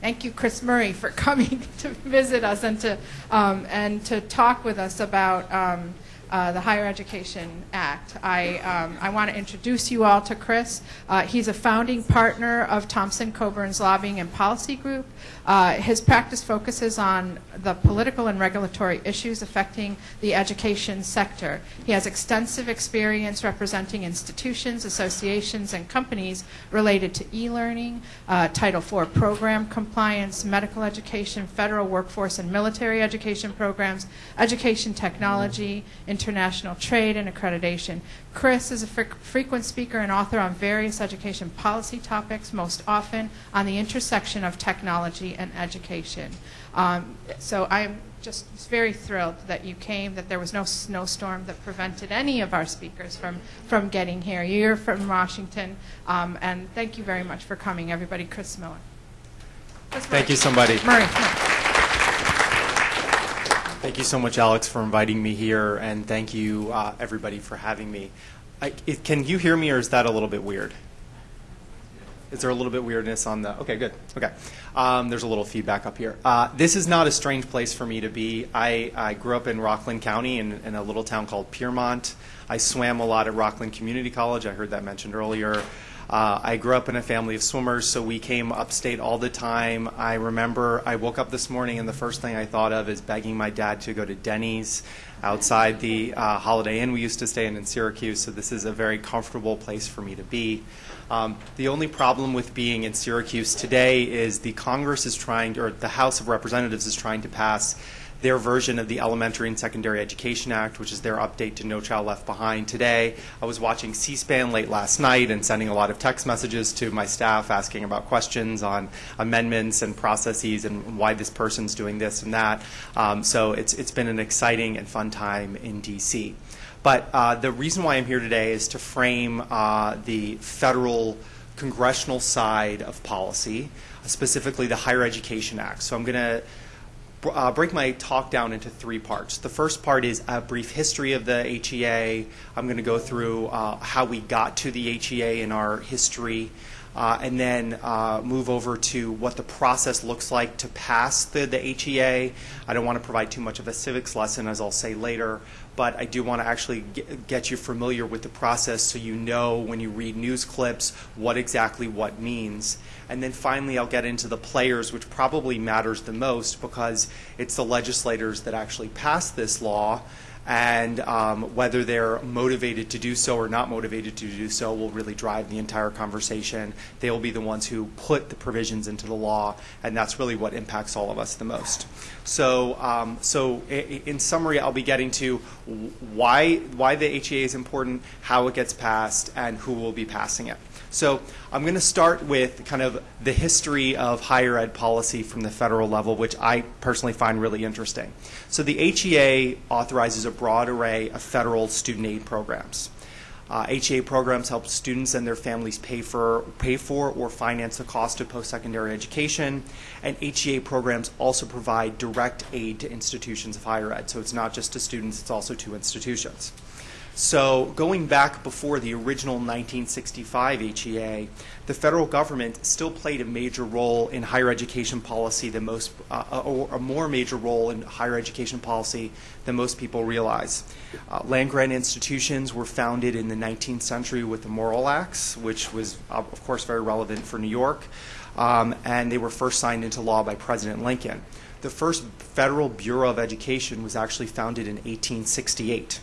thank you, Chris Murray, for coming to visit us and to um, and to talk with us about. Um, uh, the Higher Education Act. I, um, I want to introduce you all to Chris. Uh, he's a founding partner of Thompson Coburn's Lobbying and Policy Group. Uh, his practice focuses on the political and regulatory issues affecting the education sector. He has extensive experience representing institutions, associations, and companies related to e-learning, uh, Title IV program compliance, medical education, federal workforce and military education programs, education technology, international trade, and accreditation. Chris is a fre- frequent speaker and author on various education policy topics, most often on the intersection of technology and education. Um, so I'm just very thrilled that you came, that there was no snowstorm that prevented any of our speakers from, from getting here. You're from Washington, um, and thank you very much for coming, everybody. Chris Miller. Chris Thank you, somebody. Murray. Thank you so much, Alex, for inviting me here, and thank you, uh, everybody, for having me. I, it, can you hear me, or is that a little bit weird? Is there a little bit weirdness on the? Okay, good. Okay, um, there's a little feedback up here. Uh, this is not a strange place for me to be. I, I grew up in Rockland County in, in a little town called Piermont. I swam a lot at Rockland Community College. I heard that mentioned earlier. Uh, I grew up in a family of swimmers, so we came upstate all the time. I remember I woke up this morning and the first thing I thought of is begging my dad to go to Denny's outside the uh, Holiday Inn we used to stay in in Syracuse, so this is a very comfortable place for me to be. Um, the only problem with being in Syracuse today is the Congress is trying, or the House of Representatives is trying to pass their version of the Elementary and Secondary Education Act, which is their update to No Child Left Behind. Today, I was watching C SPAN late last night and sending a lot of text messages to my staff asking about questions on amendments and processes and why this person's doing this and that. Um, so it's, it's been an exciting and fun time in D.C. But uh, the reason why I'm here today is to frame uh, the federal congressional side of policy, specifically the Higher Education Act. So I'm going to uh, break my talk down into three parts. The first part is a brief history of the HEA. I'm going to go through uh, how we got to the HEA in our history, uh, and then uh, move over to what the process looks like to pass the, the HEA. I don't want to provide too much of a civics lesson, as I'll say later, but I do want to actually get, get you familiar with the process so you know when you read news clips what exactly what means. And then finally, I'll get into the players, which probably matters the most because it's the legislators that actually pass this law. And um, whether they're motivated to do so or not motivated to do so will really drive the entire conversation. They will be the ones who put the provisions into the law, and that's really what impacts all of us the most. So, um, so in summary, I'll be getting to why why the HEA is important, how it gets passed, and who will be passing it. So I'm going to start with kind of the history of higher ed policy from the federal level, which I personally find really interesting. So the HEA authorizes a broad array of federal student aid programs. Uh, HEA programs help students and their families pay for, pay for or finance the cost of post-secondary education, and HEA programs also provide direct aid to institutions of higher ed. So it's not just to students; it's also to institutions. So, going back before the original 1965 HEA, the federal government still played a major role in higher education policy than most, uh, or a more major role in higher education policy than most people realize. Uh, land grant institutions were founded in the 19th century with the Morrill Acts, which was, uh, of course, very relevant for New York, um, and they were first signed into law by President Lincoln. The first Federal Bureau of Education was actually founded in 1868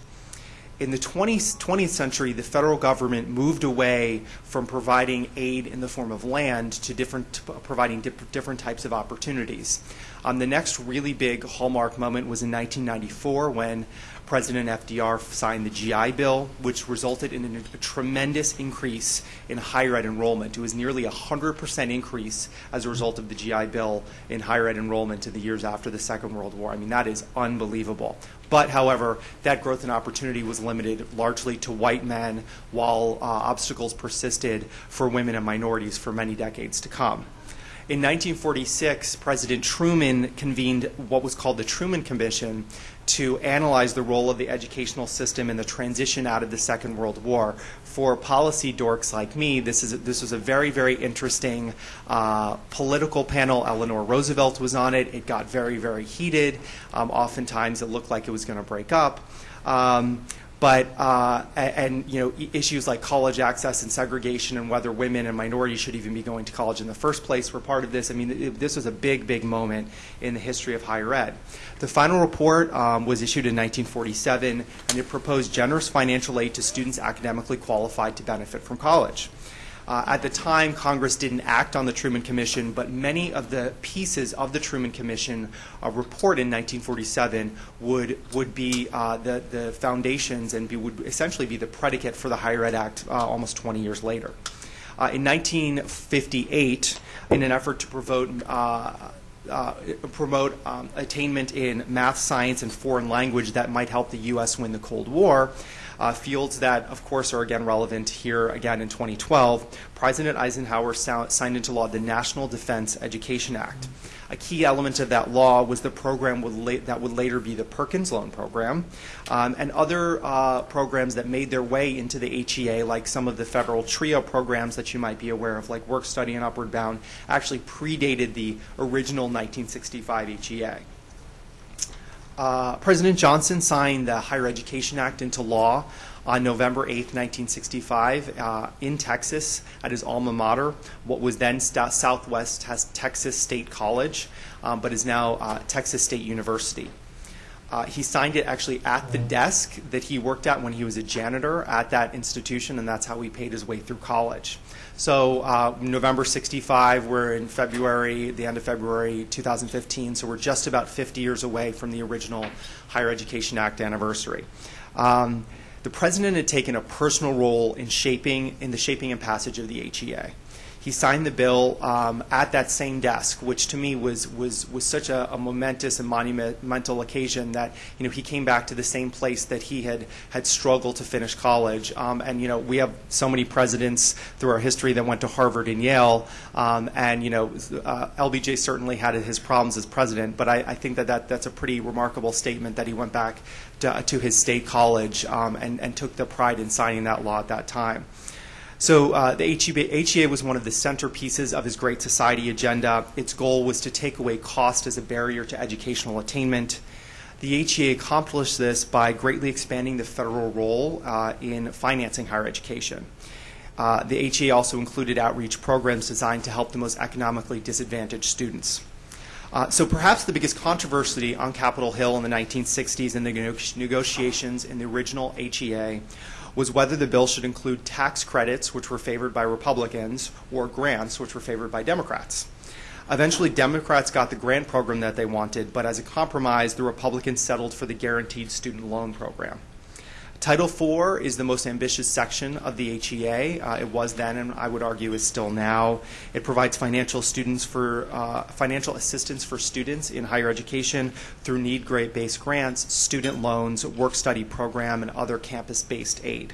in the 20th, 20th, century, the federal government moved away from providing aid in the form of land to different, providing dip, different types of opportunities. Um, the next really big hallmark moment was in 1994 when President FDR signed the GI Bill, which resulted in a, a tremendous increase in higher ed enrollment. It was nearly a 100% increase as a result of the GI Bill in higher ed enrollment in the years after the Second World War. I mean, that is unbelievable. But, however, that growth and opportunity was limited largely to white men, while uh, obstacles persisted for women and minorities for many decades to come. In 1946, President Truman convened what was called the Truman Commission to analyze the role of the educational system in the transition out of the Second World War for policy dorks like me, this is this was a very very interesting uh, political panel. Eleanor Roosevelt was on it. It got very very heated. Um, oftentimes, it looked like it was going to break up. Um, but uh, and you know issues like college access and segregation and whether women and minorities should even be going to college in the first place were part of this. I mean, it, this was a big, big moment in the history of higher ed. The final report um, was issued in 1947, and it proposed generous financial aid to students academically qualified to benefit from college. Uh, at the time, Congress didn't act on the Truman Commission, but many of the pieces of the Truman Commission uh, report in 1947 would would be uh, the the foundations and be, would essentially be the predicate for the Higher Ed Act uh, almost 20 years later. Uh, in 1958, in an effort to promote uh, uh, promote um, attainment in math, science, and foreign language that might help the U.S. win the Cold War. Uh, fields that, of course, are again relevant here again in 2012. President Eisenhower signed into law the National Defense Education Act. A key element of that law was the program would that would later be the Perkins Loan Program, um, and other uh, programs that made their way into the HEA, like some of the federal TRIO programs that you might be aware of, like Work Study and Upward Bound, actually predated the original 1965 HEA. Uh, President Johnson signed the Higher Education Act into law on November 8, 1965, uh, in Texas at his alma mater, what was then St- Southwest Texas State College, um, but is now uh, Texas State University. Uh, he signed it actually at the desk that he worked at when he was a janitor at that institution, and that's how he paid his way through college. So, uh, November 65, we're in February, the end of February 2015, so we're just about 50 years away from the original Higher Education Act anniversary. Um, the president had taken a personal role in shaping in the shaping and passage of the HEA he signed the bill um, at that same desk, which to me was was was such a, a, momentous and monumental occasion that you know he came back to the same place that he had had struggled to finish college. Um, and you know we have so many presidents through our history that went to Harvard and Yale, um, and you know uh, LBJ certainly had his problems as president, but I, I, think that, that that's a pretty remarkable statement that he went back to, to his state college um, and, and took the pride in signing that law at that time. So uh, the HEA was one of the centerpieces of his Great Society agenda. Its goal was to take away cost as a barrier to educational attainment. The HEA accomplished this by greatly expanding the federal role uh, in financing higher education. Uh, the HEA also included outreach programs designed to help the most economically disadvantaged students. Uh, so perhaps the biggest controversy on Capitol Hill in the 1960s and the negotiations in the original HEA was whether the bill should include tax credits, which were favored by Republicans, or grants, which were favored by Democrats. Eventually, Democrats got the grant program that they wanted, but as a compromise, the Republicans settled for the guaranteed student loan program. Title IV is the most ambitious section of the HEA. Uh, it was then, and I would argue is still now. It provides financial students for uh, financial assistance for students in higher education through need-based grants, student loans, work-study program, and other campus-based aid.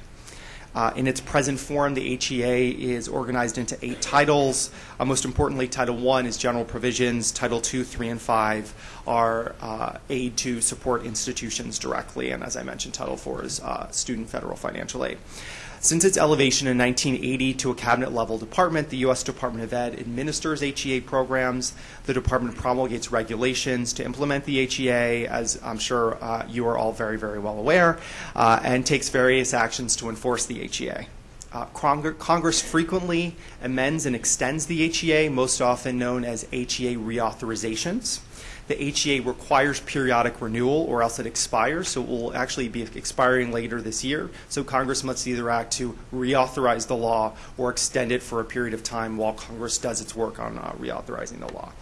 Uh, in its present form, the HEA is organized into eight titles. Uh, most importantly, Title I is general provisions. Title II, III, and V are uh, aid to support institutions directly. And as I mentioned, Title IV is uh, student federal financial aid. Since its elevation in 1980 to a cabinet level department, the U.S. Department of Ed administers HEA programs. The department promulgates regulations to implement the HEA, as I'm sure uh, you are all very, very well aware, uh, and takes various actions to enforce the HEA. Uh, Congress frequently amends and extends the HEA, most often known as HEA reauthorizations. The HEA requires periodic renewal or else it expires, so it will actually be expiring later this year. So Congress must either act to reauthorize the law or extend it for a period of time while Congress does its work on uh, reauthorizing the law.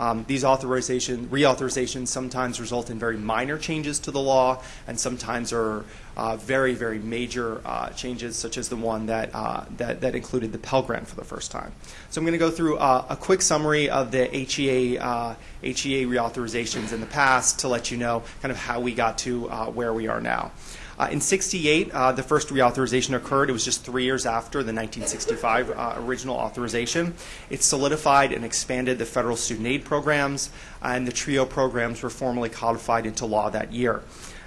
Um, these authorization, reauthorizations sometimes result in very minor changes to the law, and sometimes are uh, very, very major uh, changes, such as the one that, uh, that, that included the Pell Grant for the first time. So I'm going to go through uh, a quick summary of the HEA uh, HEA reauthorizations in the past to let you know kind of how we got to uh, where we are now. Uh, in 68, uh, the first reauthorization occurred. It was just three years after the 1965 uh, original authorization. It solidified and expanded the federal student aid programs, and the TRIO programs were formally codified into law that year.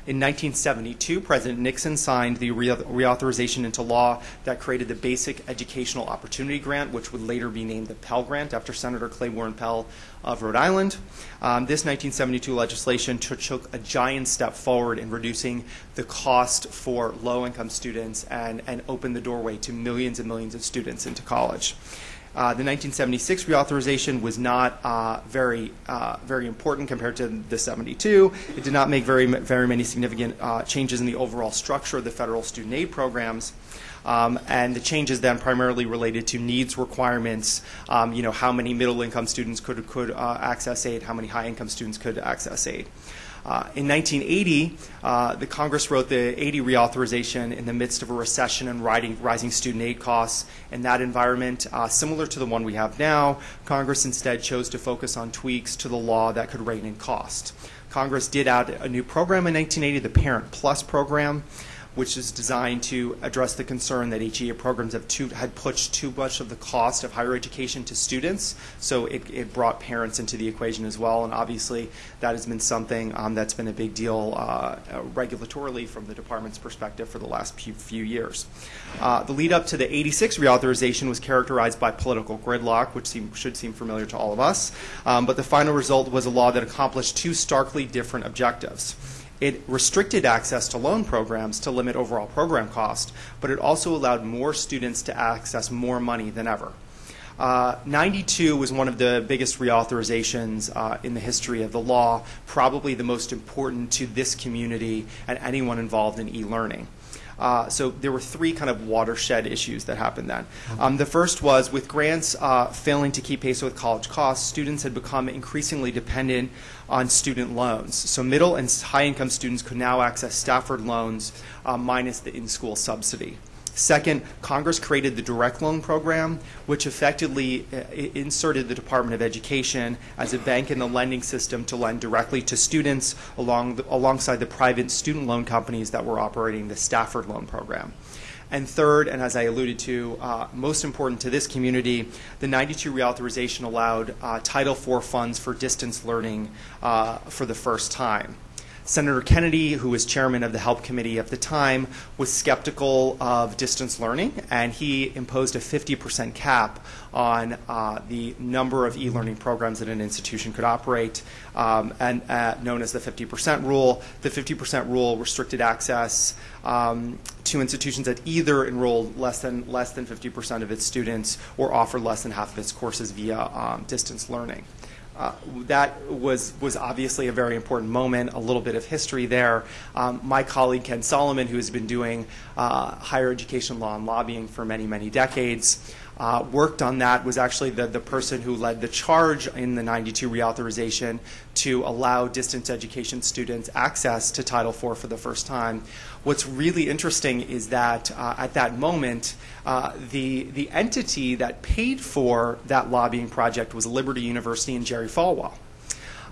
In 1972, President Nixon signed the re- reauthorization into law that created the Basic Educational Opportunity Grant, which would later be named the Pell Grant after Senator Claiborne Pell of Rhode Island. Um, this 1972 legislation took, a giant step forward in reducing the cost for low income students and, and opened the doorway to millions and millions of students into college. Uh, the 1976 reauthorization was not uh, very, uh, very important compared to the 72. It did not make very, very many significant uh, changes in the overall structure of the federal student aid programs. Um, and the changes then primarily related to needs requirements. Um, you know, how many middle-income students could could uh, access aid, how many high-income students could access aid. Uh, in 1980, uh, the Congress wrote the 80 reauthorization in the midst of a recession and riding, rising student aid costs. In that environment, uh, similar to the one we have now, Congress instead chose to focus on tweaks to the law that could rein in cost. Congress did add a new program in 1980, the Parent Plus program which is designed to address the concern that HEA programs have too, had pushed too much of the cost of higher education to students. So it, it brought parents into the equation as well. And obviously, that has been something um, that's been a big deal uh, regulatorily from the department's perspective for the last few, few years. Uh, the lead up to the 86 reauthorization was characterized by political gridlock, which seem, should seem familiar to all of us. Um, but the final result was a law that accomplished two starkly different objectives. It restricted access to loan programs to limit overall program cost, but it also allowed more students to access more money than ever. Uh, 92 was one of the biggest reauthorizations uh, in the history of the law, probably the most important to this community and anyone involved in e learning. Uh, so there were three kind of watershed issues that happened then. Um, the first was with grants uh, failing to keep pace with college costs, students had become increasingly dependent on student loans. So middle and high income students could now access Stafford loans uh, minus the in school subsidy. Second, Congress created the direct loan program, which effectively uh, inserted the Department of Education as a bank in the lending system to lend directly to students along the, alongside the private student loan companies that were operating the Stafford loan program. And third, and as I alluded to, uh, most important to this community, the 92 reauthorization allowed uh, Title IV funds for distance learning uh, for the first time. Senator Kennedy, who was chairman of the HELP committee at the time, was skeptical of distance learning, and he imposed a 50% cap on uh, the number of e-learning programs that an institution could operate, um, and uh, known as the 50% rule. The 50% rule restricted access um, to institutions that either enrolled less than less than 50% of its students or offered less than half of its courses via um, distance learning. Uh, that was, was obviously a very important moment, a little bit of history there. Um, my colleague Ken Salomon, who has been doing uh, higher education law and lobbying for many, many decades, uh, worked on that, was actually the, the person who led the charge in the 92 reauthorization to allow distance education students access to Title IV for the first time. What's really interesting is that uh, at that moment, uh, the, the entity that paid for that lobbying project was Liberty University and Jerry Falwell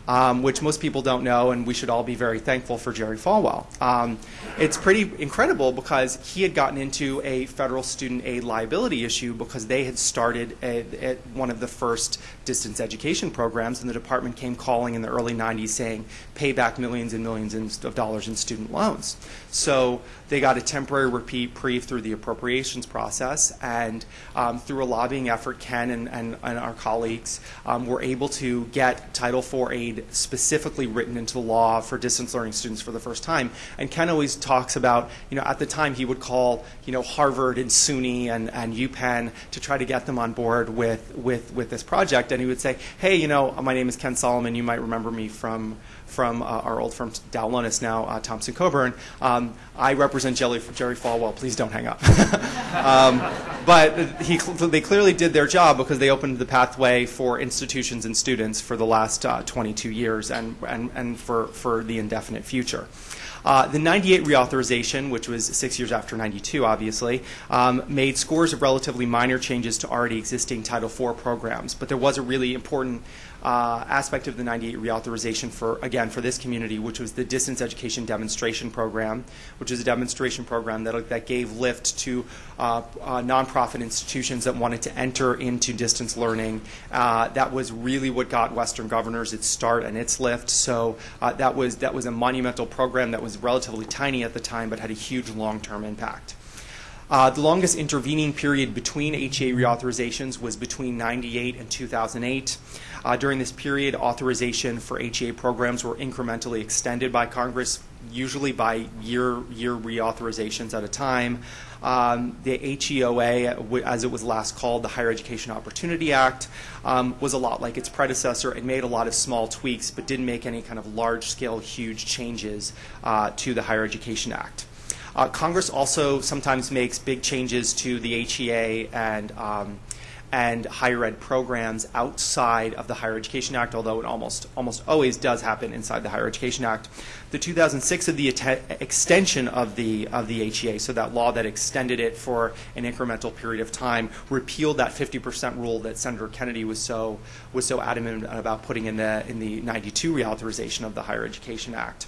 um, which most people don't know, and we should all be very thankful for Jerry Falwell. Um, it's pretty incredible because he had gotten into a federal student aid liability issue because they had started a, a, one of the first distance education programs, and the department came calling in the early 90s saying, pay back millions and millions of dollars in student loans. So they got a temporary reprieve through the appropriations process, and um, through a lobbying effort, Ken and, and, and our colleagues um, were able to get Title IV aid specifically written into the law for distance learning students for the first time. And Ken always talks about, you know, at the time he would call, you know, Harvard and SUNY and, and UPenn to try to get them on board with, with, with this project. And he would say, hey, you know, my name is Ken Salomon. You might remember me from from uh, our old firm Dow Lohnes, now uh, Thompson Coburn. Um, I represent Jerry, Jerry Falwell. Please don't hang up. um, but he, they clearly did their job because they opened the pathway for institutions and students for the last uh, 22 years and, and, and for, for the indefinite future. Uh, the 98 reauthorization, which was six years after 92, obviously, um, made scores of relatively minor changes to already existing Title IV programs. But there was a really important uh, aspect of the 98 reauthorization for, again, for this community, which was the distance education demonstration program, which is a demonstration program that, that gave lift to uh, uh, nonprofit institutions that wanted to enter into distance learning. Uh, that was really what got Western Governors its start and its lift. So uh, that was that was a monumental program that was was relatively tiny at the time, but had a huge long-term impact. Uh, the longest intervening period between HEA reauthorizations was between 98 and 2008. Uh, during this period, authorization for HEA programs were incrementally extended by Congress, usually by year year reauthorizations at a time. Um, the HEOA, as it was last called, the Higher Education Opportunity Act, um, was a lot like its predecessor. It made a lot of small tweaks, but didn't make any kind of large-scale, huge changes uh, to the Higher Education Act. Uh, Congress also sometimes makes big changes to the HEA and um, and higher ed programs outside of the Higher Education Act, although it almost almost always does happen inside the Higher Education Act. The 2006 of the extension of the of the HEA, so that law that extended it for an incremental period of time, repealed that 50% rule that Senator Kennedy was so was so adamant about putting in the in the 92 reauthorization of the Higher Education Act.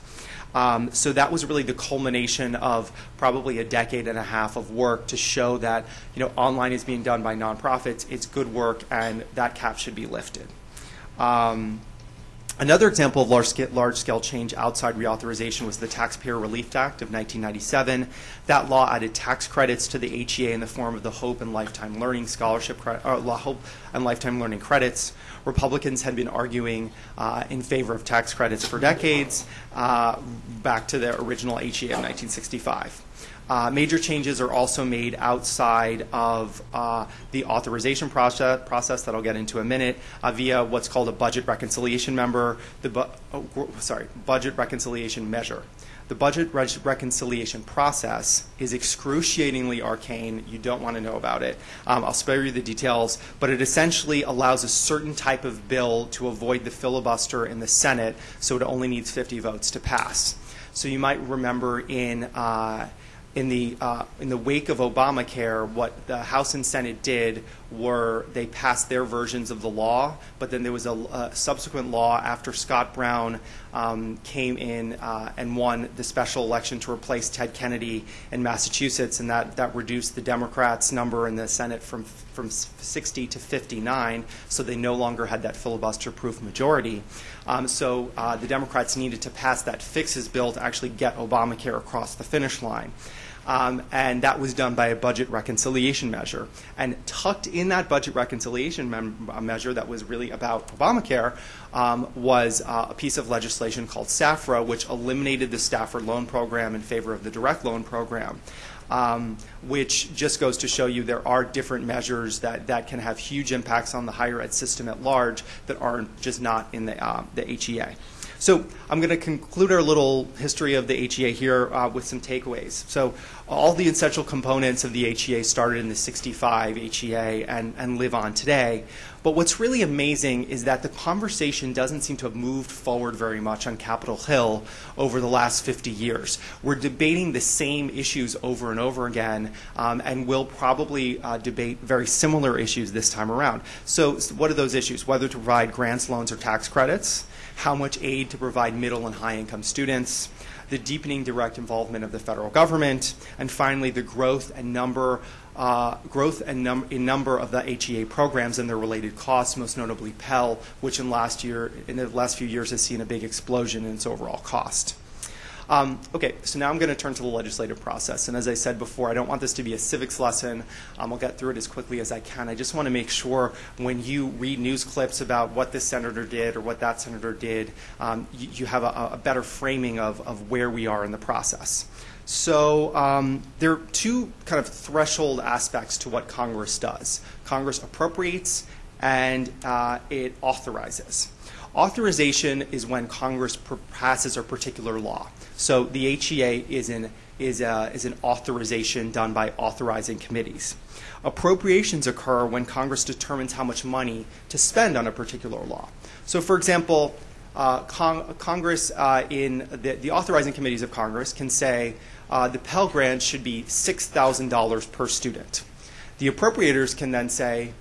Um, so that was really the culmination of probably a decade and a half of work to show that you know online is being done by nonprofits. It's good work, and that cap should be lifted. Um, Another example of large scale, change outside reauthorization was the Taxpayer Relief Act of 1997. That law added tax credits to the HEA in the form of the Hope and Lifetime Learning Scholarship, uh, Hope and Lifetime Learning credits. Republicans had been arguing uh, in favor of tax credits for decades, uh, back to the original HEA of 1965. Uh, major changes are also made outside of uh, the authorization process, process that I'll get into in a minute uh, via what's called a budget reconciliation member, the bu- oh, sorry, budget reconciliation measure. The budget re- reconciliation process is excruciatingly arcane. You don't want to know about it. Um, I'll spare you the details, but it essentially allows a certain type of bill to avoid the filibuster in the Senate, so it only needs 50 votes to pass. So you might remember in uh, in the uh, in the wake of Obamacare, what the House and Senate did were they passed their versions of the law, but then there was a, a subsequent law after Scott Brown um, came in uh, and won the special election to replace Ted Kennedy in Massachusetts, and that that reduced the Democrats' number in the Senate from from 60 to 59, so they no longer had that filibuster-proof majority. Um, so uh, the Democrats needed to pass that fixes bill to actually get Obamacare across the finish line. Um, and that was done by a budget reconciliation measure. And tucked in that budget reconciliation uh, measure that was really about Obamacare um, was uh, a piece of legislation called SAFRA, which eliminated the Stafford loan program in favor of the direct loan program. Um, which just goes to show you there are different measures that, that can have huge impacts on the higher ed system at large that aren't just not in the, uh, the HEA. So I'm going to conclude our little history of the HEA here uh, with some takeaways. So all the essential components of the HEA started in the 65 HEA and, and live on today. But what's really amazing is that the conversation doesn't seem to have moved forward very much on Capitol Hill over the last 50 years. We're debating the same issues over and over again, um, and we'll probably uh, debate very similar issues this time around. So, what are those issues? Whether to provide grants, loans, or tax credits, how much aid to provide middle and high income students, the deepening direct involvement of the federal government, and finally the growth and number uh, growth and num- in number of the HEA programs and their related costs, most notably Pell, which in last year in the last few years has seen a big explosion in its overall cost. Um, okay, so now I'm going to turn to the legislative process. And as I said before, I don't want this to be a civics lesson. Um, I'll get through it as quickly as I can. I just want to make sure when you read news clips about what this senator did or what that senator did, um, you, you, have a, a, better framing of, of where we are in the process. So um, there are two kind of threshold aspects to what Congress does. Congress appropriates and uh, it authorizes. Authorization is when Congress passes a particular law. So the HEA is an, is, a, is an authorization done by authorizing committees. Appropriations occur when Congress determines how much money to spend on a particular law. So, for example, uh, Cong- Congress, uh, in the, the, authorizing committees of Congress, can say uh, the Pell Grant should be $6,000 per student. The appropriators can then say,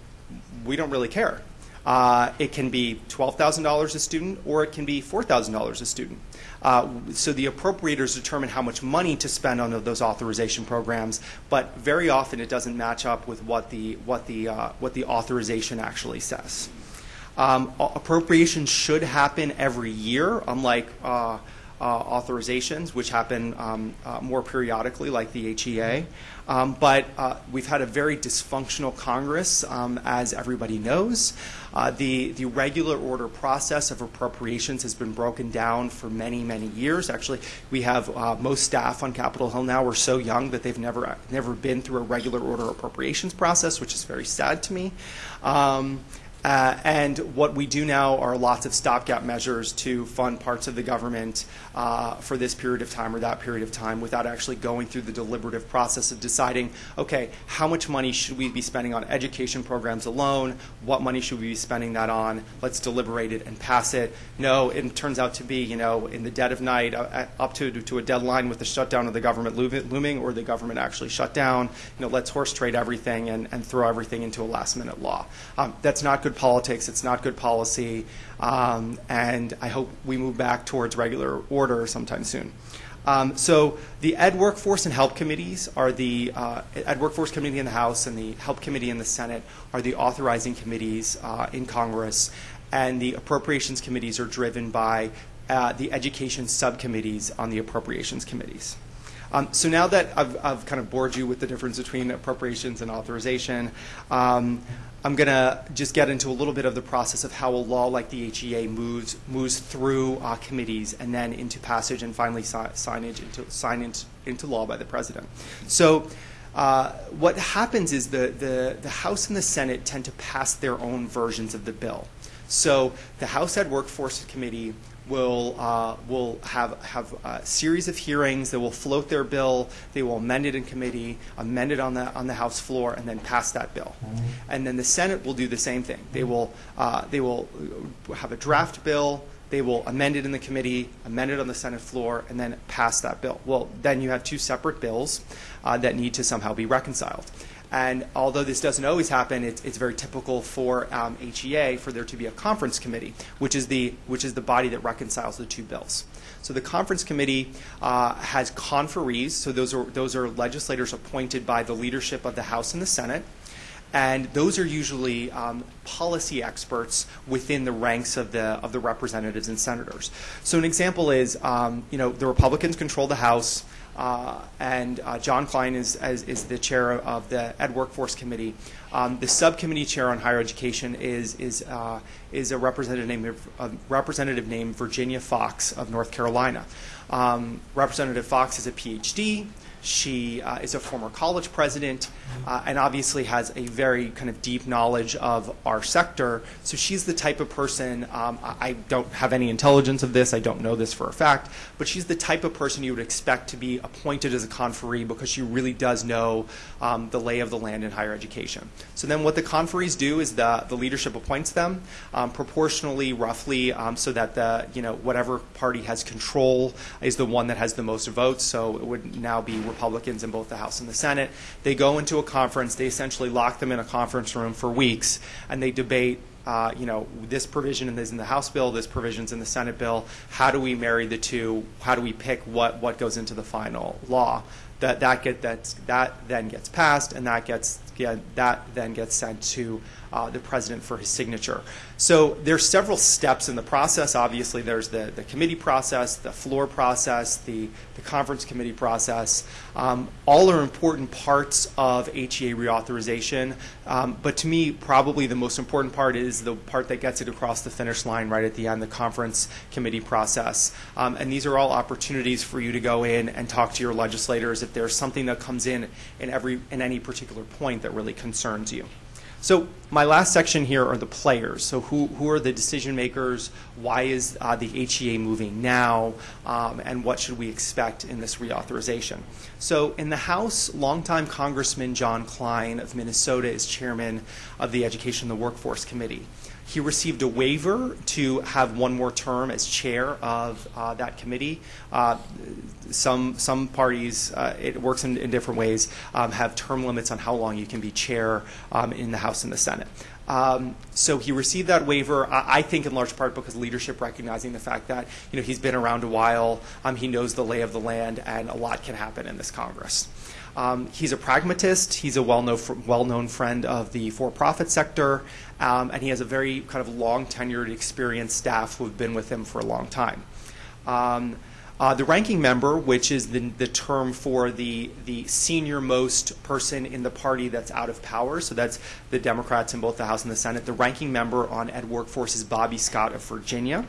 we don't really care. Uh, it can be $12,000 a student or it can be $4,000 a student. Uh, so the appropriators determine how much money to spend on those authorization programs, but very often it doesn't match up with what the, what the, uh, what the authorization actually says. Um, appropriations should happen every year, unlike uh, uh, authorizations, which happen um, uh, more periodically, like the HEA. Um, but uh, we've had a very dysfunctional Congress, um, as everybody knows. Uh, the, the regular order process of appropriations has been broken down for many, many years. Actually, we have uh, most staff on Capitol Hill now are so young that they've never, never been through a regular order appropriations process, which is very sad to me. Um, uh, and what we do now are lots of stopgap measures to fund parts of the government uh, for this period of time or that period of time without actually going through the deliberative process of deciding, okay, how much money should we be spending on education programs alone? What money should we be spending that on? Let's deliberate it and pass it. No, it turns out to be, you know, in the dead of night, uh, up to, to a deadline with the shutdown of the government looming or the government actually shut down. You know, let's horse trade everything and, and throw everything into a last minute law. Um, that's not good politics. It's not good policy. Um, and I hope we move back towards regular order sometime soon. Um, so the Ed Workforce and Help Committees are the uh, Ed Workforce Committee in the House and the Help Committee in the Senate are the authorizing committees uh, in Congress, and the Appropriations Committees are driven by uh, the Education Subcommittees on the Appropriations Committees. Um, so now that I've, I've, kind of bored you with the difference between appropriations and authorization, um, I'm going to just get into a little bit of the process of how a law like the HEA moves moves through uh, committees and then into passage and finally si- signage into sign into, into law by the president. So. Uh, what happens is the, the, the House and the Senate tend to pass their own versions of the bill. So the House Ed Workforce Committee will uh, will have have a series of hearings. They will float their bill. They will amend it in committee, amend it on the on the House floor, and then pass that bill. And then the Senate will do the same thing. They will uh, they will have a draft bill. They will amend it in the committee, amend it on the Senate floor, and then pass that bill. Well, then you have two separate bills uh, that need to somehow be reconciled. And although this doesn't always happen, it's, it's very typical for um, HEA for there to be a conference committee, which is the which is the body that reconciles the two bills. So the conference committee uh, has conferees. So those are those are legislators appointed by the leadership of the House and the Senate. And those are usually um, policy experts within the ranks of the of the representatives and senators. So an example is, um, you know, the Republicans control the House. Uh, and uh, John Kline is, as, is the chair of the Ed Workforce Committee. Um, the subcommittee chair on higher education is is uh, is a representative named a representative named Virginia Foxx of North Carolina. Um, representative Foxx is a PhD. She uh, is a former college president uh, and obviously has a very kind of deep knowledge of our sector. So she's the type of person, um, I don't have any intelligence of this, I don't know this for a fact, but she's the type of person you would expect to be appointed as a conferee because she really does know um, the lay of the land in higher education. So then what the conferees do is the, the leadership appoints them um, proportionally, roughly, um, so that the, you know, whatever party has control is the one that has the most votes. So it would now be Republicans in both the House and the Senate. They go into a conference. They essentially lock them in a conference room for weeks, and they debate. Uh, you know, this provision is in the House bill, this provision's in the Senate bill. How do we marry the two? How do we pick what, what goes into the final law? That that get that that then gets passed, and that gets that then gets sent to uh, the president for his signature. So there's several steps in the process. Obviously, there's the, the committee process, the floor process, the, the conference committee process. Um, all are important parts of HEA reauthorization. Um, but to me, probably the most important part is the part that gets it across the finish line right at the end, the conference committee process. Um, and these are all opportunities for you to go in and talk to your legislators if there's something that comes in in every in any particular point that really concerns you. So my last section here are the players. So who, who are the decision makers? Why is uh, the HEA moving now? Um, and what should we expect in this reauthorization? So in the House, longtime Congressman John Kline of Minnesota is chairman of the Education and the Workforce Committee. He received a waiver to have one more term as chair of uh, that committee. Uh, some some parties, uh, it works in, in different ways, um, have term limits on how long you can be chair um, in the House and the Senate. Um, so he received that waiver, I, I, think in large part because leadership recognizing the fact that you know he's been around a while, um, he knows the lay of the land, and a lot can happen in this Congress. Um, he's a pragmatist. He's a well-known, well-known friend of the for-profit sector, um, and he has a very kind of long tenured, experienced staff who have been with him for a long time. Um, Uh, the ranking member, which is the, the term for the, the senior most person in the party that's out of power, so that's the Democrats in both the House and the Senate. The ranking member on Ed Workforce is Bobby Scott of Virginia.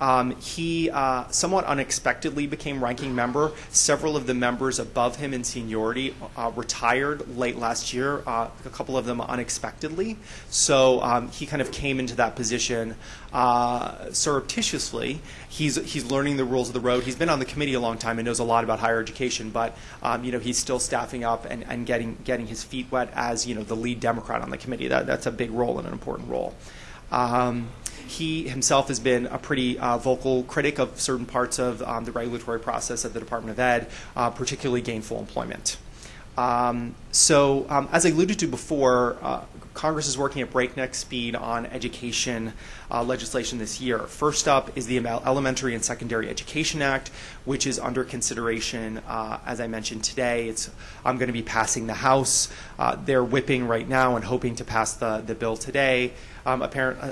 Um, he uh, somewhat unexpectedly became ranking member. Several of the members above him in seniority uh, retired late last year, uh, a couple of them unexpectedly. So um, he kind of came into that position uh, surreptitiously. He's, he's learning the rules of the road. He's been on the committee a long time and knows a lot about higher education, but um, you know, he's still staffing up and, and getting, getting his feet wet as you know, the lead Democrat on the committee. That, that's a big role and an important role. Um, he himself has been a pretty uh, vocal critic of certain parts of um, the regulatory process at the Department of Ed, uh, particularly gainful employment. Um, so, um, as I alluded to before, uh, Congress is working at breakneck speed on education uh, legislation this year. First up is the Elementary and Secondary Education Act, which is under consideration, uh, as I mentioned today. It's I'm going to be passing the House. Uh, they're whipping right now and hoping to pass the, the bill today. Um, uh,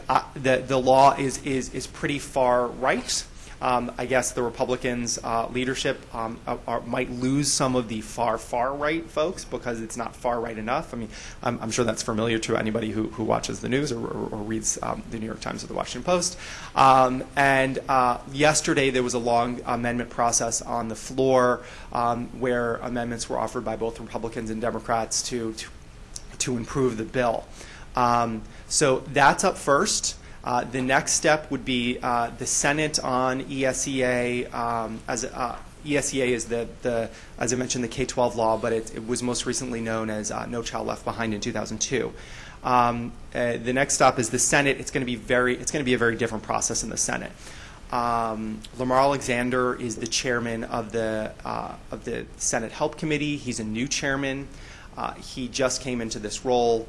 uh, the, the law is, is, is pretty far right. Um, I guess the Republicans' uh, leadership um, are, might lose some of the far, far right folks because it's not far right enough. I mean, I'm, I'm sure that's familiar to anybody who, who watches the news or, or, or reads um, the New York Times or the Washington Post. Um, and uh, yesterday there was a long amendment process on the floor um, where amendments were offered by both Republicans and Democrats to, to, to improve the bill. Um, so that's up first. Uh, the next step would be uh, the Senate on ESEA. Um, as uh, ESEA is the, the, as I mentioned, the K-12 law, but it, it was most recently known as uh, No Child Left Behind in 2002. Um, uh, the next stop is the Senate. It's going to be very, it's going to be a very different process in the Senate. Um, Lamar Alexander is the chairman of the of the Senate Help Committee. He's a new chairman. he just came into this role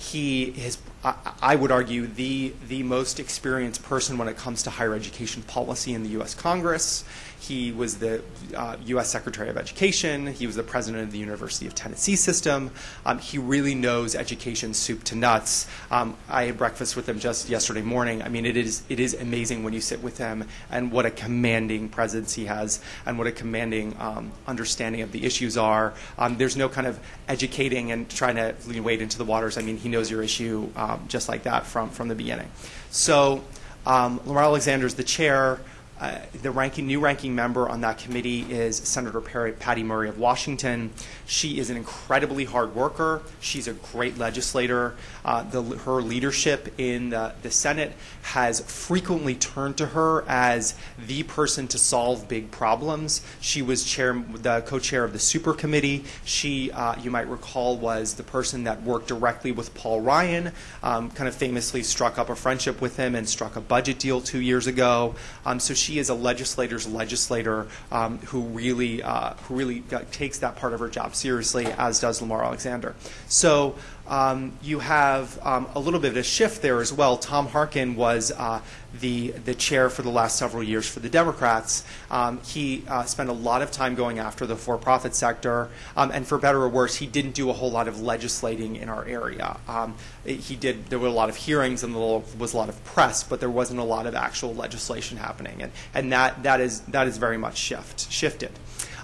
he is, I would argue, the, the most experienced person when it comes to higher education policy in the U.S. Congress. He was the uh, U.S. Secretary of Education. He was the president of the University of Tennessee system. Um, he really knows education soup to nuts. Um, I had breakfast with him just yesterday morning. I mean, it is it is amazing when you sit with him and what a commanding presence he has and what a commanding um, understanding of the issues are. Um, there's no kind of educating and trying to wade into the waters. I mean, he knows your issue um, just like that from from the beginning. So. Um, Lamar Alexander is the chair. Uh, the ranking, new ranking member on that committee is Senator Perry, Patty Murray of Washington. She is an incredibly hard worker. She's a great legislator. Uh, the, her leadership in the, the, Senate has frequently turned to her as the person to solve big problems. She was chair, the co-chair of the Super Committee. She, uh, you might recall, was the person that worked directly with Paul Ryan. Um, kind of famously struck up a friendship with him and struck a budget deal two years ago. Um, so she she is a legislator's legislator um, who really uh, who really takes that part of her job seriously, as does Lamar Alexander. So um, you have um, a little bit of a shift there as well. Tom Harkin was uh, the the chair for the last several years for the Democrats. Um, he uh, spent a lot of time going after the for-profit sector, um, and for better or worse, he didn't do a whole lot of legislating in our area. Um, he did. There were a lot of hearings and there was a lot of press, but there wasn't a lot of actual legislation happening, and and that that is that is very much shift shifted.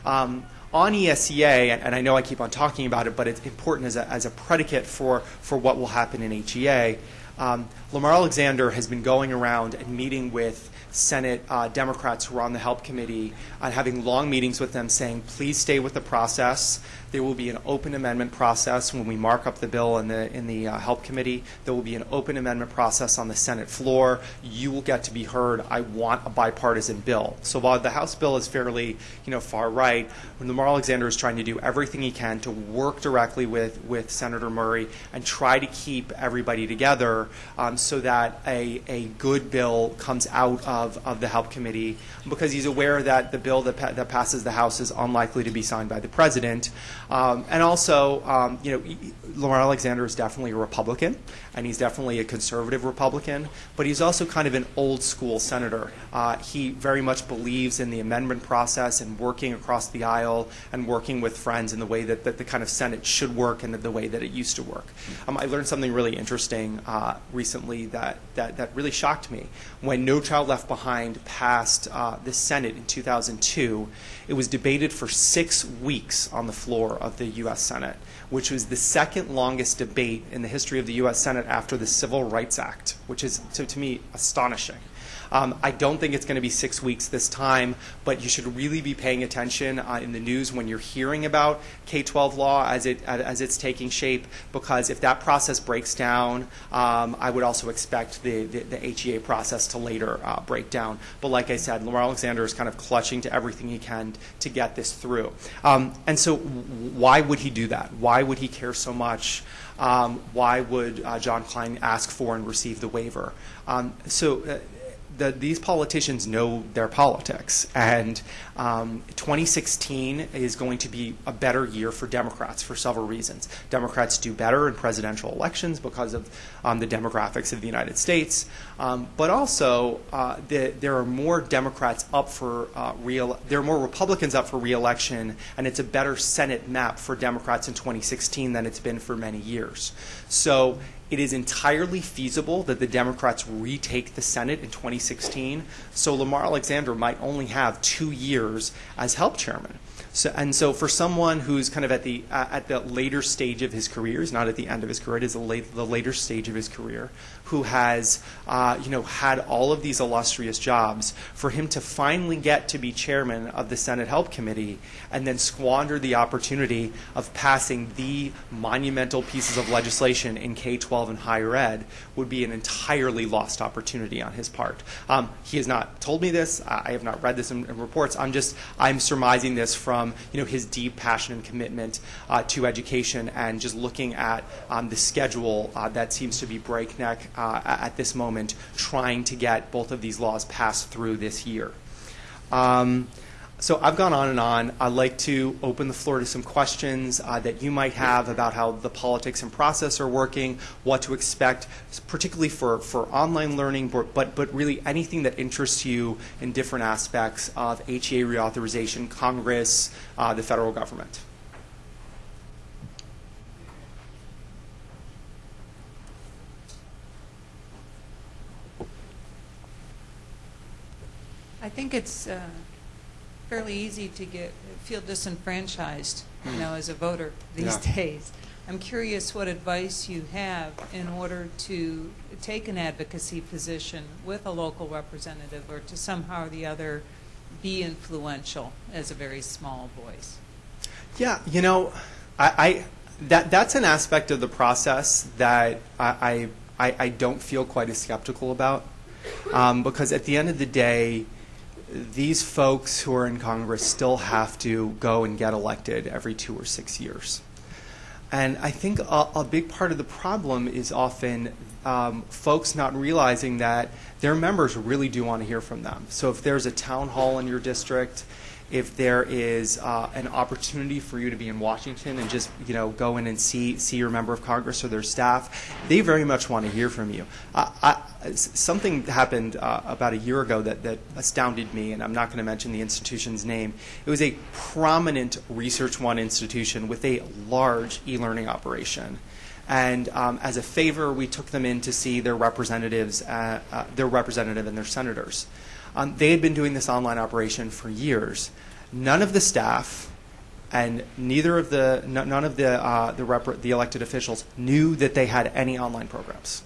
Um, on ESEA, and I know I keep on talking about it, but it's important as a, as a predicate for, for what will happen in HEA. Um, Lamar Alexander has been going around and meeting with Senate uh, Democrats who are on the Help Committee and having long meetings with them saying, please stay with the process. There will be an open amendment process when we mark up the bill in the, in the uh, Help Committee. There will be an open amendment process on the Senate floor. You will get to be heard. I want a bipartisan bill. So while the House bill is fairly you know, far right, Lamar Alexander is trying to do everything he can to work directly with, with Senator Murray and try to keep everybody together um, so that a, a good bill comes out of, of the Help Committee because he's aware that the bill that, pa- that passes the House is unlikely to be signed by the President. Um, and also, um, you know, Lamar Alexander is definitely a Republican, and he's definitely a conservative Republican, but he's also kind of an old school senator. Uh, he very much believes in the amendment process and working across the aisle and working with friends in the way that, that the kind of Senate should work and the way that it used to work. Um, I learned something really interesting uh, recently that, that, that really shocked me. When No Child Left Behind passed uh, the Senate in 2002, it was debated for six weeks on the floor of the U.S. Senate, which was the second longest debate in the history of the U.S. Senate after the Civil Rights Act, which is, to, to me, astonishing. Um, I don't think it's going to be six weeks this time, but you should really be paying attention uh, in the news when you're hearing about K-12 law as it as it's taking shape. Because if that process breaks down, um, I would also expect the, the, the HEA process to later uh, break down. But like I said, Lamar Alexander is kind of clutching to everything he can to get this through. Um, and so, why would he do that? Why would he care so much? Um, why would uh, John Kline ask for and receive the waiver? Um, so. Uh, the, these politicians know their politics, and um, 2016 is going to be a better year for Democrats for several reasons. Democrats do better in presidential elections because of um, the demographics of the United States, um, but also uh, the, there are more Democrats up for uh, real. There are more Republicans up for reelection, and it's a better Senate map for Democrats in 2016 than it's been for many years. So it is entirely feasible that the Democrats retake the Senate in 2016. So Lamar Alexander might only have two years as help chairman. So, and so for someone who's kind of at the uh, at the later stage of his career, is not at the end of his career, it is the, late, the later stage of his career, who has uh, you know had all of these illustrious jobs, for him to finally get to be chairman of the Senate Help Committee and then squander the opportunity of passing the monumental pieces of legislation in K-12 and higher ed would be an entirely lost opportunity on his part. Um, he has not told me this. I have not read this in, in reports. I'm just I'm surmising this from you know his deep passion and commitment uh, to education and just looking at um, the schedule uh, that seems to be breakneck uh, at this moment, trying to get both of these laws passed through this year. Um, so I've gone on and on. I'd like to open the floor to some questions uh, that you might have about how the politics and process are working, what to expect, particularly for, for online learning, but, but, really anything that interests you in different aspects of HEA reauthorization, Congress, uh, the federal government. I think it's uh, fairly easy to get feel disenfranchised, you know, as a voter these Yeah. days. I'm curious what advice you have in order to take an advocacy position with a local representative or to somehow or the other be influential as a very small voice. Yeah, you know, I, I that that's an aspect of the process that I I, I don't feel quite as skeptical about, um, because at the end of the day, these folks who are in Congress still have to go and get elected every two or six years. And I think a, a big part of the problem is often um, folks not realizing that their members really do want to hear from them. So if there's a town hall in your district, if there is uh, an opportunity for you to be in Washington and just you know go in and see see your member of Congress or their staff, they very much want to hear from you. Uh, I, something happened uh, about a year ago that, that astounded me, and I'm not going to mention the institution's name. It was a prominent Research One institution with a large e-learning operation. And um, as a favor, we took them in to see their representatives, uh, uh, their representative and their senators. Um, they had been doing this online operation for years. None of the staff and neither of the none of the uh, the, the elected officials knew that they had any online programs.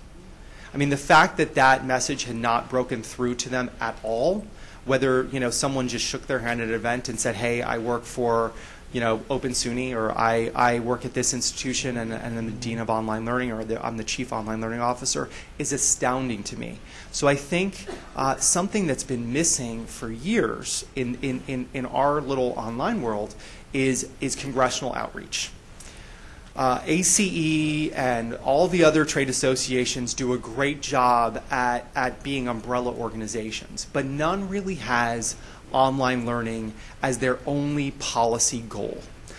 I mean, the fact that that message had not broken through to them at all, whether you know someone just shook their hand at an event and said, "Hey, I work for." You know, Open SUNY, or I, I work at this institution and, and I'm the dean of online learning, or the, I'm the chief online learning officer, is astounding to me. So I think uh, something that's been missing for years in, in, in, in our little online world is, is congressional outreach. Uh, ACE and all the other trade associations do a great job at, at being umbrella organizations, but none really has online learning as their only policy goal.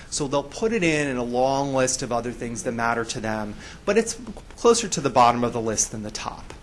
So they'll put it in in a long list of other things that matter to them, but it's closer to the bottom of the list than the top.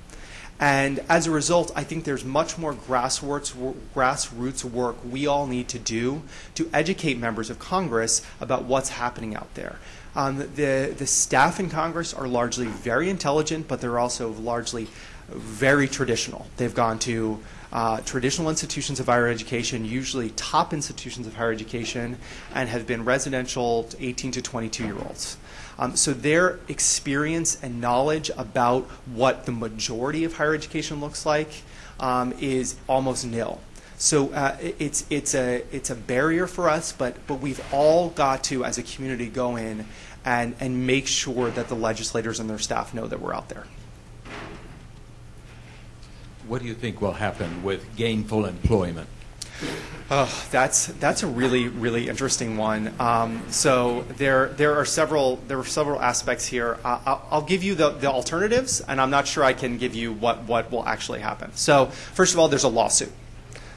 And as a result, I think there's much more grassroots, grassroots work we all need to do to educate members of Congress about what's happening out there. Um, the, the staff in Congress are largely very intelligent, but they're also largely very traditional. They've gone to uh, traditional institutions of higher education, usually top institutions of higher education, and have been residential to 18 to 22 year olds. Um, so their experience and knowledge about what the majority of higher education looks like um, is almost nil. So uh, it's it's a it's a barrier for us, but but we've all got to, as a community, go in and and make sure that the legislators and their staff know that we're out there. What do you think will happen with gainful employment? Oh, that's that's a really really interesting one. Um, so there there are several there are several aspects here. Uh, I'll, give you the, the alternatives, and I'm not sure I can give you what what will actually happen. So first of all, there's a lawsuit.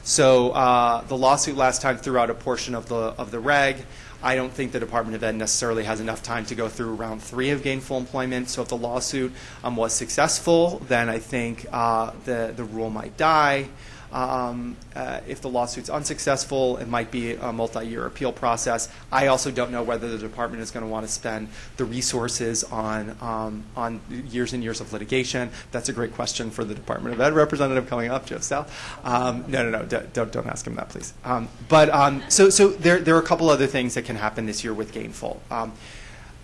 So uh, the lawsuit last time threw out a portion of the of the reg. I don't think the Department of Ed necessarily has enough time to go through round three of gainful employment. So if the lawsuit um, was successful, then I think uh, the the rule might die. Um, uh, if the lawsuit's unsuccessful, it might be a multi-year appeal process. I also don't know whether the department is going to want to spend the resources on um, on years and years of litigation. That's a great question for the Department of Ed representative coming up, Joe South. Um, no, no, no, don't don't ask him that, please. Um, but um, so so there there are a couple other things that can happen this year with gainful.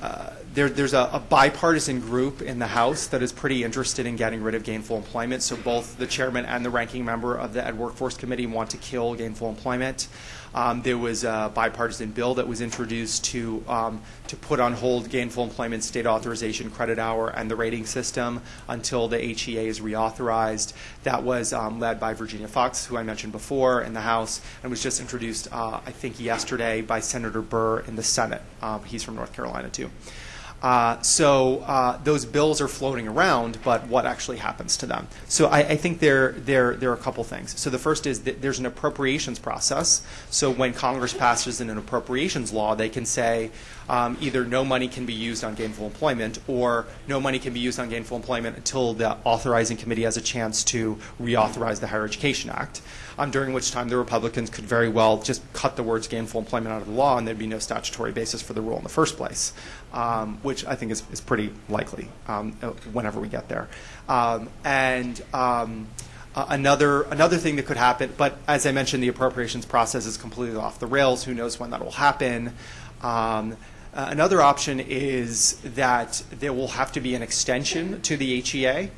Uh, there, there's a, a, bipartisan group in the House that is pretty interested in getting rid of gainful employment. So both the chairman and the ranking member of the Ed Workforce Committee want to kill gainful employment. Um, there was a bipartisan bill that was introduced to um, to put on hold gainful employment state authorization credit hour and the rating system until the HEA is reauthorized. That was um, led by Virginia Foxx, who I mentioned before, in the House, and was just introduced, uh, I think, yesterday by Senator Burr in the Senate. Um, he's from North Carolina too. Uh, so uh, those bills are floating around, but what actually happens to them? So I, I, think there, there, there are a couple things. So the first is that there's an appropriations process. So when Congress passes an appropriations law, they can say um, either no money can be used on gainful employment or no money can be used on gainful employment until the authorizing committee has a chance to reauthorize the Higher Education Act um, during which time the Republicans could very well just cut the words gainful employment out of the law and there'd be no statutory basis for the rule in the first place, um, which I think is, is pretty likely um, uh, whenever we get there. Um, and um, another another thing that could happen, but as I mentioned, the appropriations process is completely off the rails. Who knows when that will happen? Um, uh, another option is that there will have to be an extension to the HEA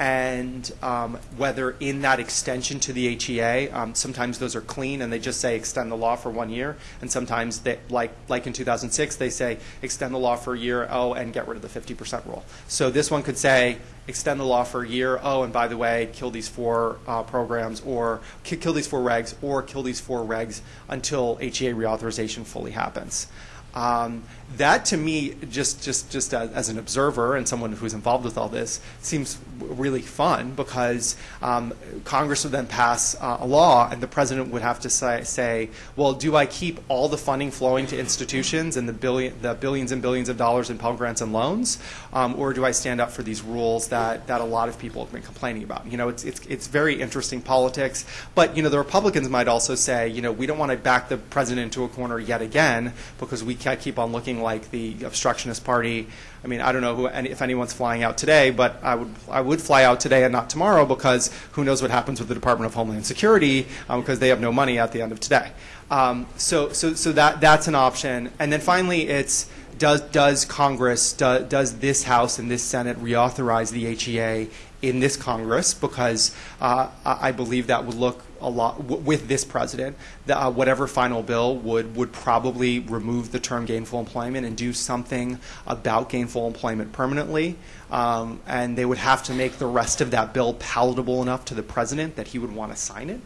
and um, whether in that extension to the HEA, um, sometimes those are clean and they just say extend the law for one year, and sometimes they, like like in 2006 they say extend the law for a year, oh, and get rid of the 50% rule. So this one could say extend the law for a year, oh, and by the way, kill these four uh, programs or kill these four regs or kill these four regs until HEA reauthorization fully happens. Um, that to me, just just just as, as, an observer and someone who's involved with all this, seems really fun because um, Congress would then pass uh, a law, and the president would have to say, say, well, do I keep all the funding flowing to institutions and the billion, the billions and billions of dollars in Pell Grants and loans, um, or do I stand up for these rules that that a lot of people have been complaining about? You know, it's it's it's very interesting politics, but you know, the Republicans might also say, you know, we don't want to back the president into a corner yet again because we can't keep on looking like the obstructionist party. I mean, I don't know who, if anyone's flying out today, but I would, I would fly out today and not tomorrow because who knows what happens with the Department of Homeland Security um, because they have no money at the end of today. Um, so, so, so that, that's an option. And then finally, it's does, does Congress, do, does this House and this Senate reauthorize the HEA in this Congress? Because uh, I believe that would look lot w- with this president. The, uh, whatever final bill would would probably remove the term gainful employment and do something about gainful employment permanently. Um, and they would have to make the rest of that bill palatable enough to the president that he would want to sign it.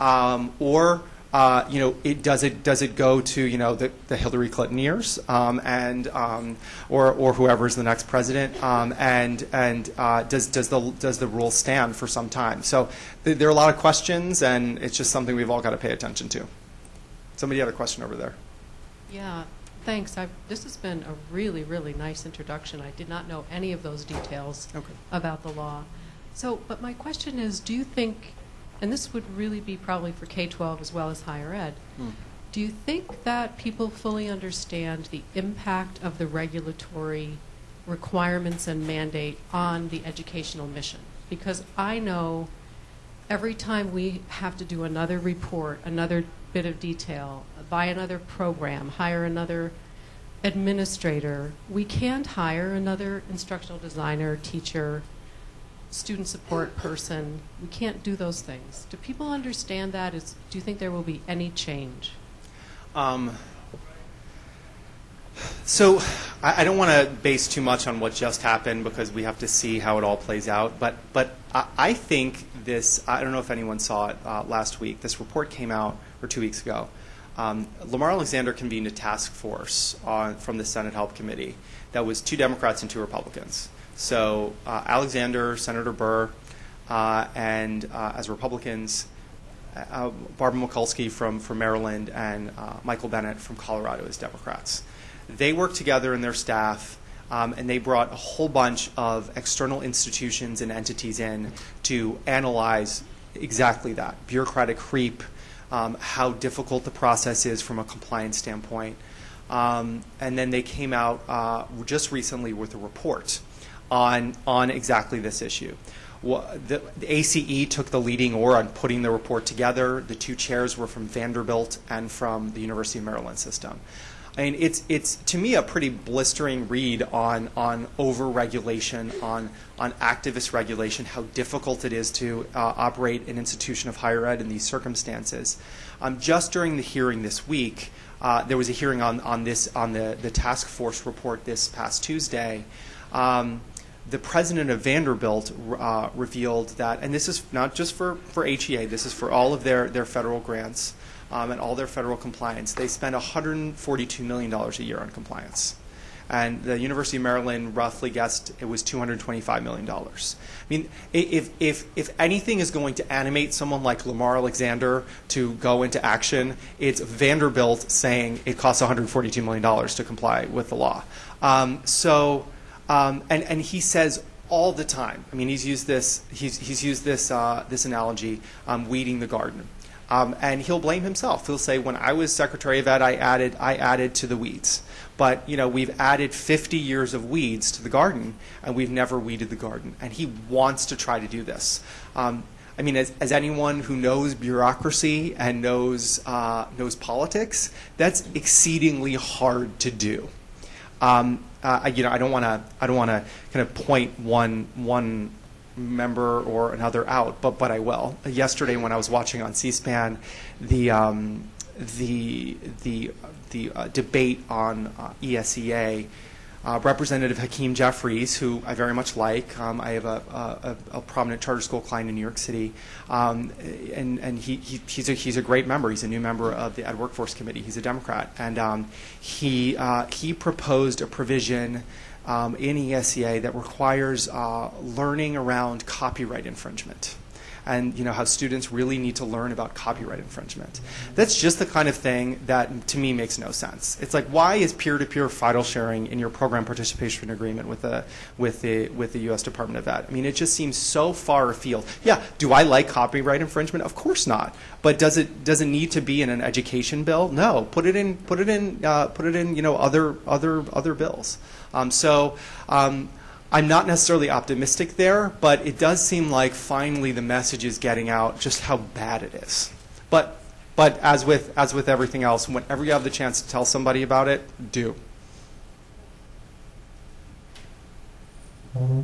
Um, or uh, you know, it, does it does it go to you know the, the Hillary Clinton years um, and um, or or whoever is the next president um, and and uh, does does the does the rule stand for some time? So th- there are a lot of questions, and it's just something we've all got to pay attention to. Somebody had a question over there. Yeah, thanks. I've, this has been a really really nice introduction. I did not know any of those details okay. about the law. So, but my question is, do you think, and this would really be probably for K-12 as well as higher ed, Hmm. do you think that people fully understand the impact of the regulatory requirements and mandate on the educational mission? Because I know every time we have to do another report, another bit of detail, buy another program, hire another administrator, we can't hire another instructional designer, teacher, student support person. We can't do those things. Do people understand that? Is, do you think there will be any change? Um, so I, I don't want to base too much on what just happened because we have to see how it all plays out. But but I, I think this. I don't know if anyone saw it uh, last week. This report came out or two weeks ago. Um, Lamar Alexander convened a task force on, from the Senate Help Committee that was two Democrats and two Republicans. So uh, Alexander, Senator Burr, uh, and uh, as Republicans, Barbara Mikulski from, from Maryland and Michael Bennet from Colorado as Democrats. They worked together in their staff, um, and they brought a whole bunch of external institutions and entities in to analyze exactly that bureaucratic creep, um, how difficult the process is from a compliance standpoint. Um, and then they came out uh, just recently with a report on, on exactly this issue. The, the ACE took the leading oar on putting the report together. The two chairs were from Vanderbilt and from the University of Maryland system. I mean, it's, it's to me a pretty blistering read on, on over-regulation, on, on activist regulation, how difficult it is to uh, operate an institution of higher ed in these circumstances. Um, just during the hearing this week, uh, there was a hearing on, on this on the, the task force report this past Tuesday. Um, the president of Vanderbilt uh, revealed that, and this is not just for, for HEA, this is for all of their, their federal grants um, and all their federal compliance. They spend $142 million a year on compliance. And the University of Maryland roughly guessed it was $225 million. I mean, if, if, if anything is going to animate someone like Lamar Alexander to go into action, it's Vanderbilt saying it costs $142 million to comply with the law. Um, so, um, and, and he says all the time. I mean, he's used this. He's, he's used this uh, this analogy, um, weeding the garden, um, and he'll blame himself. He'll say, "When I was Secretary of Ed, I added I added to the weeds." But you know, we've added 50 years of weeds to the garden, and we've never weeded the garden. And he wants to try to do this. Um, I mean, as, as anyone who knows bureaucracy and knows uh, knows politics, that's exceedingly hard to do um, uh, I- you know, I don't want to, I don't want to kind of point one one member or another out, but but I will. Yesterday, when I was watching on C-SPAN, the um, the the the uh, debate on uh, ESEA. Uh, Representative Hakeem Jeffries, who I very much like, um, I have a, a, a prominent charter school client in New York City, um, and, and he, he, he's, a, he's a great member. He's a new member of the Ed Workforce Committee. He's a Democrat. And um, he, uh, he proposed a provision um, in ESEA that requires uh, learning around copyright infringement and you know how students really need to learn about copyright infringement. That's just the kind of thing that to me makes no sense. It's like why is peer-to-peer file sharing in your program participation agreement with the with the with the U.S. Department of Ed? I mean, it just seems so far afield. Yeah, do I like copyright infringement? Of course not. But does it does it need to be in an education bill? No. Put it in put it in uh, put it in you know other other other bills. Um, so. Um, I'm not necessarily optimistic there, but it does seem like finally the message is getting out just how bad it is. But but as with as with everything else, whenever you have the chance to tell somebody about it, do. Mm-hmm.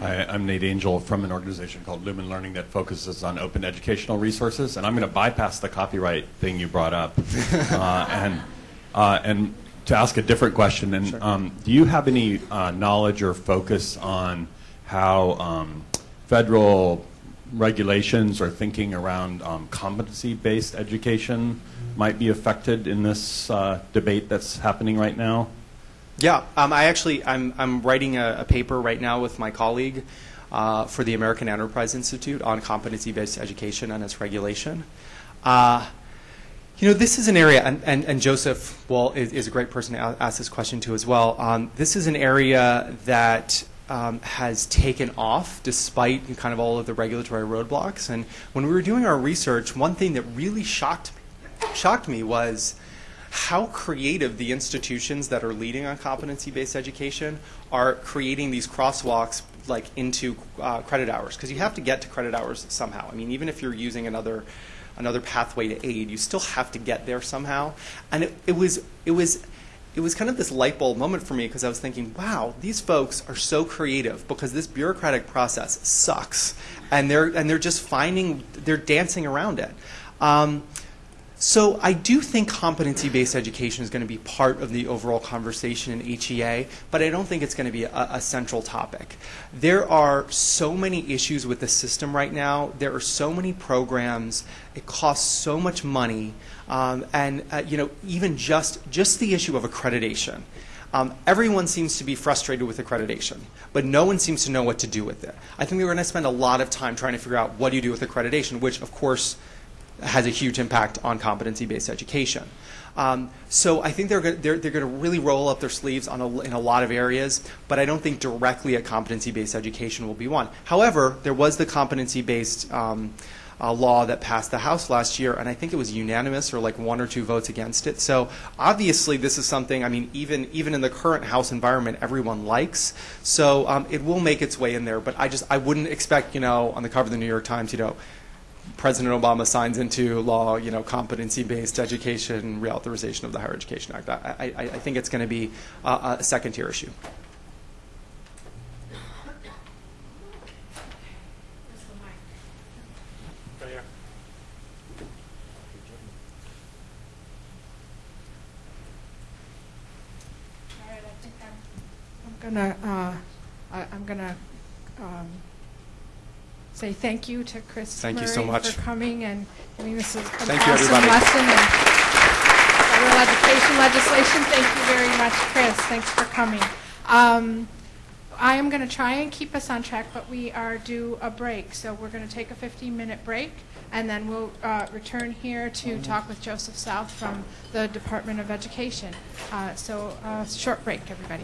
Hi, I'm Nate Angell from an organization called Lumen Learning that focuses on open educational resources, and I'm going to bypass the copyright thing you brought up, uh, and uh, and to ask a different question. And Sure. um, do you have any uh, knowledge or focus on how um, federal regulations or thinking around um, competency-based education might be affected in this uh, debate that's happening right now? Yeah, um, I actually I'm I'm writing a, a paper right now with my colleague uh, for the American Enterprise Institute on competency-based education and its regulation. Uh, You know, this is an area, and, and, and Joseph, well, is, is a great person to ask this question to as well. Um, this is an area that um, has taken off despite kind of all of the regulatory roadblocks. And when we were doing our research, one thing that really shocked shocked me was how creative the institutions that are leading on competency-based education are creating these crosswalks like into uh, credit hours because you have to get to credit hours somehow. I mean, even if you're using another another pathway to aid, you still have to get there somehow. And it, it was it was it was kind of this light bulb moment for me because I was thinking, wow, these folks are so creative because this bureaucratic process sucks, and they're and they're just finding they're dancing around it. Um, so I do think competency-based education is going to be part of the overall conversation in HEA, but I don't think it's going to be a, a central topic. There are so many issues with the system right now. There are so many programs. It costs so much money, um, and uh, you know, even just just the issue of accreditation. Um, everyone seems to be frustrated with accreditation, but no one seems to know what to do with it. I think we're going to spend a lot of time trying to figure out what do you do with accreditation, which, of course, has a huge impact on competency-based education. Um, so I think they're, they're, they're going to really roll up their sleeves on a, in a lot of areas, but I don't think directly a competency-based education will be one. However, there was the competency-based um, uh, law that passed the House last year, and I think it was unanimous or like one or two votes against it. So obviously, this is something. I mean, even even in the current House environment, everyone likes. So um, it will make its way in there. But I just I wouldn't expect you know on the cover of the New York Times, you know. President Obama signs into law, you know, competency-based education, reauthorization of the Higher Education Act. I, I, I think it's going to be a second-tier issue. I'm, gonna, uh, I, I'm gonna, um, say thank you to Chris Thank you so much. for coming and giving us a- an Thank you, awesome everybody. lesson in federal education legislation. Thank you very much, Chris. Thanks for coming. Um, I am going to try and keep us on track, but we are due a break, so we're going to take a 15-minute break, and then we'll uh, return here to talk with Joseph South from the Department of Education. Uh, So, uh, short break, everybody.